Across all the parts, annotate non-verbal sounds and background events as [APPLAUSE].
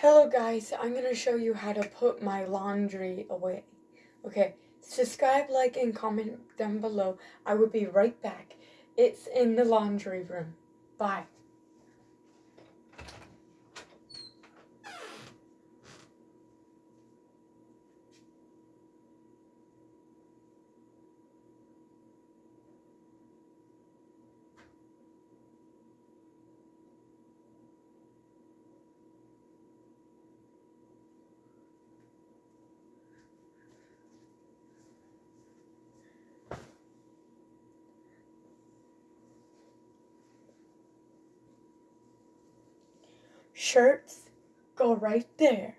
Hello guys, I'm going to show you how to put my laundry away. Okay, subscribe, like, and comment down below. I will be right back. It's in the laundry room. Bye. Shirts go right there.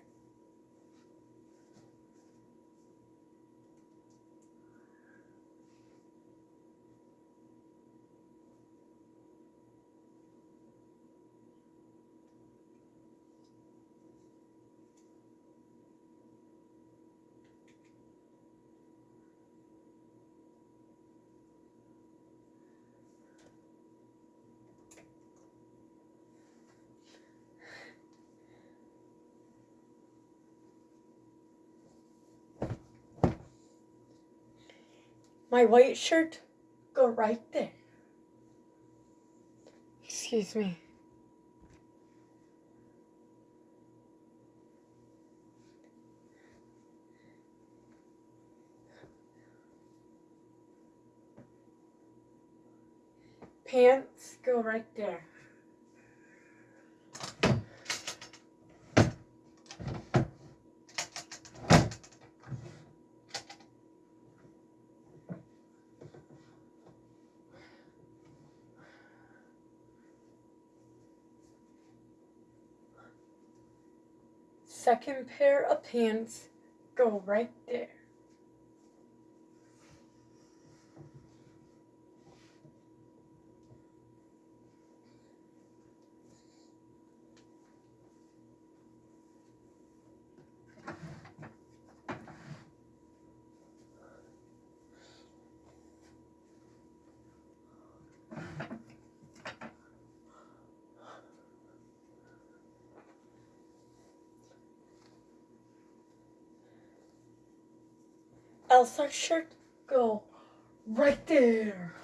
My white shirt go right there. Excuse me. Pants go right there. Second pair of pants go right there. Elsa shirt go right there.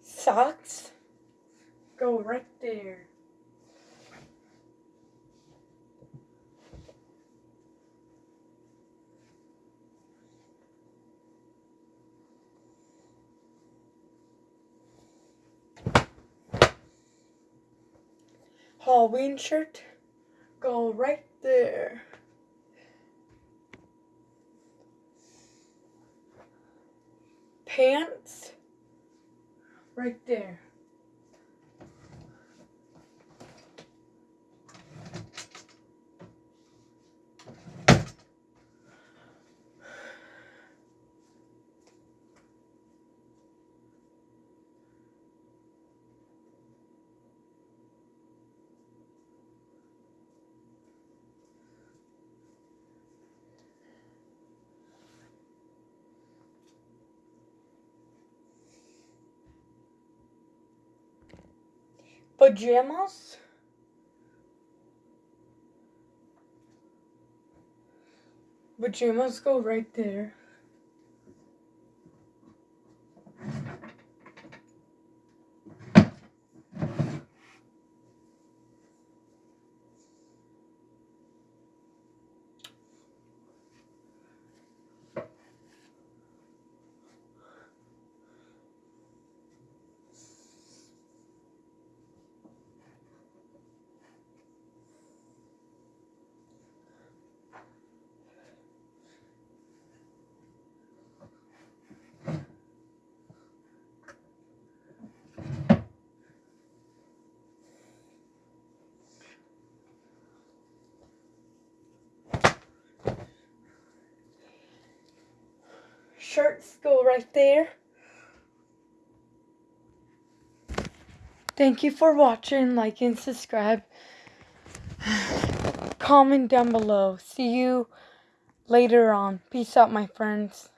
Socks go right there. Halloween shirt go right there. Pants right there. Pajamas. Pajamas go right there. Shirts go right there. Thank you for watching, like and subscribe. [SIGHS] Comment down below. See you later on. Peace out, my friends.